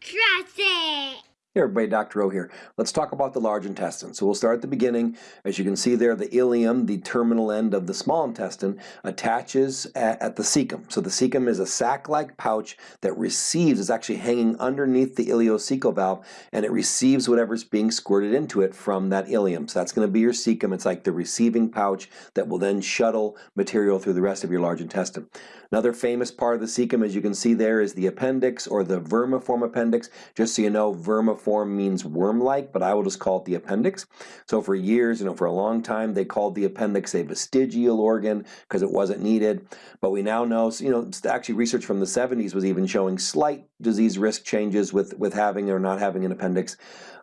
Trust it. Hey everybody, Dr. O here. Let's talk about the large intestine. So we'll start at the beginning. As you can see there, the ileum, the terminal end of the small intestine, attaches at, at the cecum. So the cecum is a sac-like pouch that receives, is actually hanging underneath the ileocecal valve, and it receives whatever's being squirted into it from that ileum. So that's going to be your cecum. It's like the receiving pouch that will then shuttle material through the rest of your large intestine. Another famous part of the cecum, as you can see there, is the appendix or the vermiform appendix. Just so you know, vermiform means worm-like, but I will just call it the appendix. So for years, you know, for a long time, they called the appendix a vestigial organ because it wasn't needed. But we now know, you know, actually research from the 70s was even showing slight disease risk changes with, with having or not having an appendix.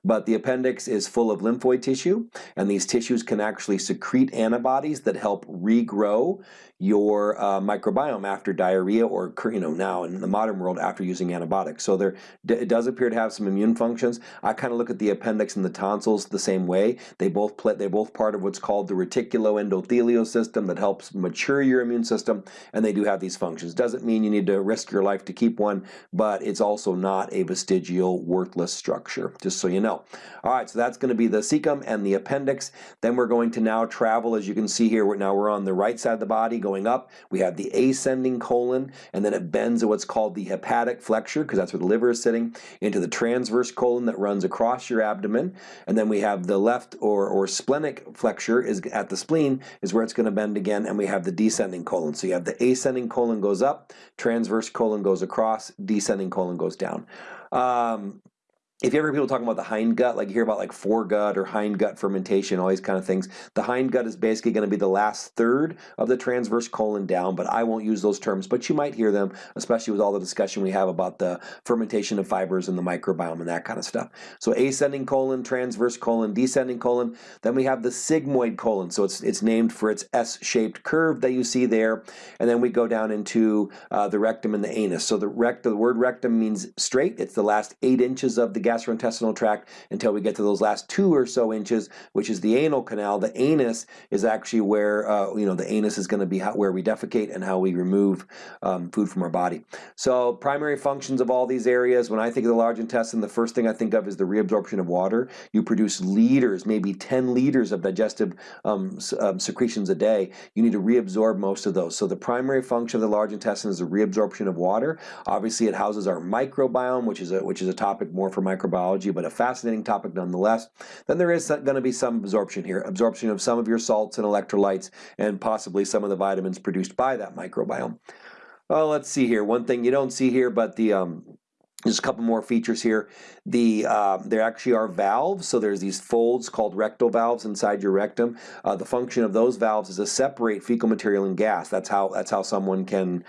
But the appendix is full of lymphoid tissue, and these tissues can actually secrete antibodies that help regrow your uh, microbiome after diarrhea or you know now in the modern world after using antibiotics. So there it does appear to have some immune functions. I kind of look at the appendix and the tonsils the same way. They both play, they're both part of what's called the reticuloendothelial system that helps mature your immune system, and they do have these functions. Doesn't mean you need to risk your life to keep one, but it's also not a vestigial, worthless structure. Just so you know. All right, so that's going to be the cecum and the appendix. Then we're going to now travel, as you can see here. Now we're on the right side of the body, going up. We have the ascending colon, and then it bends at what's called the hepatic flexure, because that's where the liver is sitting, into the transverse colon that runs across your abdomen. And then we have the left or, or splenic flexure is at the spleen, is where it's going to bend again, and we have the descending colon. So you have the ascending colon goes up, transverse colon goes across, descending colon goes down. Um, if you ever hear people talking about the hind gut, like you hear about like foregut or hind gut fermentation, all these kind of things, the hind gut is basically going to be the last third of the transverse colon down, but I won't use those terms, but you might hear them, especially with all the discussion we have about the fermentation of fibers and the microbiome and that kind of stuff. So ascending colon, transverse colon, descending colon, then we have the sigmoid colon, so it's, it's named for its S-shaped curve that you see there, and then we go down into uh, the rectum and the anus. So the, rect the word rectum means straight, it's the last eight inches of the gastrointestinal tract until we get to those last two or so inches, which is the anal canal. The anus is actually where, uh, you know, the anus is going to be how, where we defecate and how we remove um, food from our body. So primary functions of all these areas, when I think of the large intestine, the first thing I think of is the reabsorption of water. You produce liters, maybe 10 liters of digestive um, um, secretions a day. You need to reabsorb most of those. So the primary function of the large intestine is the reabsorption of water. Obviously it houses our microbiome, which is a, which is a topic more for microbiome microbiology, but a fascinating topic nonetheless. Then there is going to be some absorption here, absorption of some of your salts and electrolytes, and possibly some of the vitamins produced by that microbiome. Well, let's see here. One thing you don't see here, but the um, there's a couple more features here. The um, There actually are valves, so there's these folds called rectal valves inside your rectum. Uh, the function of those valves is to separate fecal material and gas. That's how that's how someone can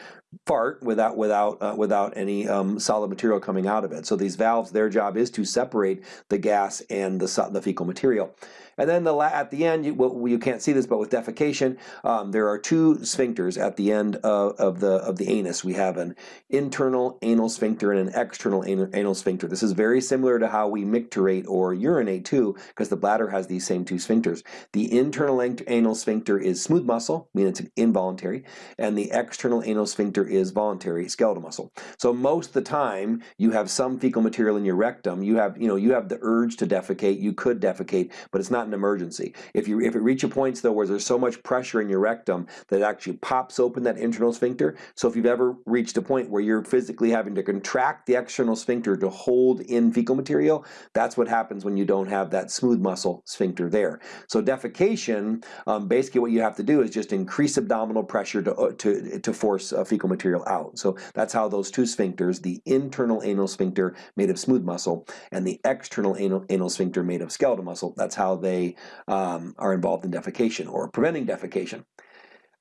fart without without uh, without any um, solid material coming out of it. So these valves, their job is to separate the gas and the, the fecal material. And then the at the end, you, well, you can't see this, but with defecation, um, there are two sphincters at the end of, of, the of the anus. We have an internal anal sphincter and an external anal, anal sphincter. This is very similar to how we micturate or urinate too, because the bladder has these same two sphincters. The internal anal sphincter is smooth muscle, meaning it's involuntary, and the external anal sphincter is voluntary skeletal muscle. So most of the time you have some fecal material in your rectum, you have, you know, you have the urge to defecate, you could defecate, but it's not an emergency. If you if it reaches points though where there's so much pressure in your rectum that it actually pops open that internal sphincter, so if you've ever reached a point where you're physically having to contract the external sphincter to hold in fecal material, that's what happens when you don't have that smooth muscle sphincter there. So defecation, um, basically what you have to do is just increase abdominal pressure to, uh, to, to force uh, fecal material out. So that's how those two sphincters, the internal anal sphincter made of smooth muscle and the external anal, anal sphincter made of skeletal muscle, that's how they um, are involved in defecation or preventing defecation.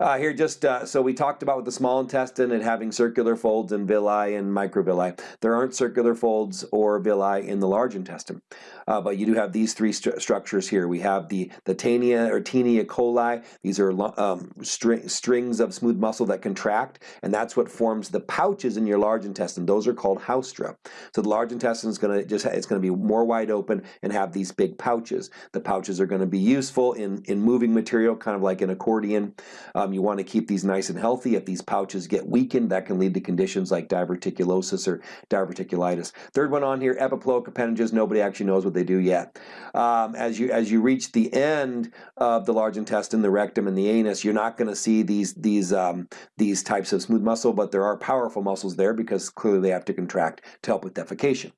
Uh, here just, uh, so we talked about with the small intestine and having circular folds and villi and microvilli. There aren't circular folds or villi in the large intestine, uh, but you do have these three st structures here. We have the, the Taenia or Taenia coli. These are um, string, strings of smooth muscle that contract, and that's what forms the pouches in your large intestine. Those are called haustra. So the large intestine is going to just, it's going to be more wide open and have these big pouches. The pouches are going to be useful in, in moving material, kind of like an accordion. Um, You want to keep these nice and healthy. If these pouches get weakened, that can lead to conditions like diverticulosis or diverticulitis. Third one on here, epiploic appendages. Nobody actually knows what they do yet. Um, as you as you reach the end of the large intestine, the rectum, and the anus, you're not going to see these these um, these types of smooth muscle, but there are powerful muscles there because clearly they have to contract to help with defecation.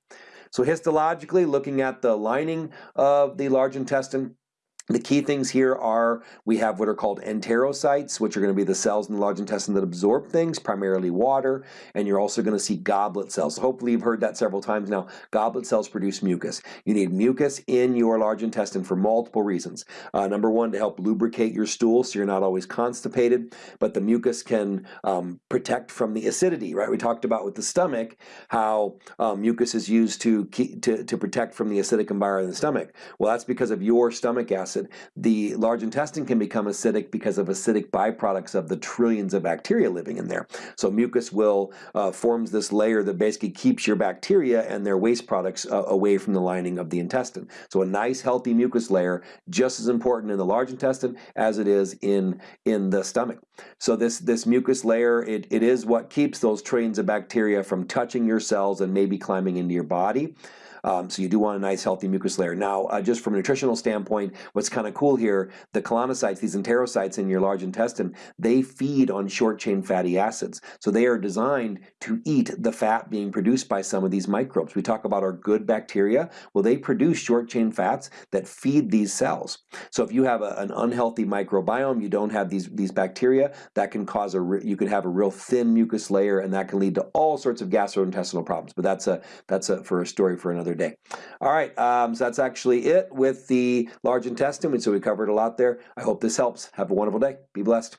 So histologically, looking at the lining of the large intestine, the key things here are we have what are called enterocytes, which are going to be the cells in the large intestine that absorb things, primarily water, and you're also going to see goblet cells. Hopefully you've heard that several times now. Goblet cells produce mucus. You need mucus in your large intestine for multiple reasons. Uh, number one, to help lubricate your stool so you're not always constipated, but the mucus can um, protect from the acidity, right? We talked about with the stomach how um, mucus is used to, to, to protect from the acidic environment in the stomach. Well, that's because of your stomach acid acid. The large intestine can become acidic because of acidic byproducts of the trillions of bacteria living in there. So mucus will uh, forms this layer that basically keeps your bacteria and their waste products uh, away from the lining of the intestine. So a nice healthy mucus layer just as important in the large intestine as it is in in the stomach. So this this mucus layer it, it is what keeps those trillions of bacteria from touching your cells and maybe climbing into your body. Um, so you do want a nice healthy mucus layer. Now, uh, just from a nutritional standpoint, what's kind of cool here, the colonocytes, these enterocytes in your large intestine, they feed on short chain fatty acids. So they are designed to eat the fat being produced by some of these microbes. We talk about our good bacteria. Well, they produce short chain fats that feed these cells. So if you have a, an unhealthy microbiome, you don't have these, these bacteria, that can cause a, you could have a real thin mucus layer and that can lead to all sorts of gastrointestinal problems. But that's a, that's a, for a story for another day. All right, um, so that's actually it with the large intestine. So we covered a lot there. I hope this helps. Have a wonderful day. Be blessed.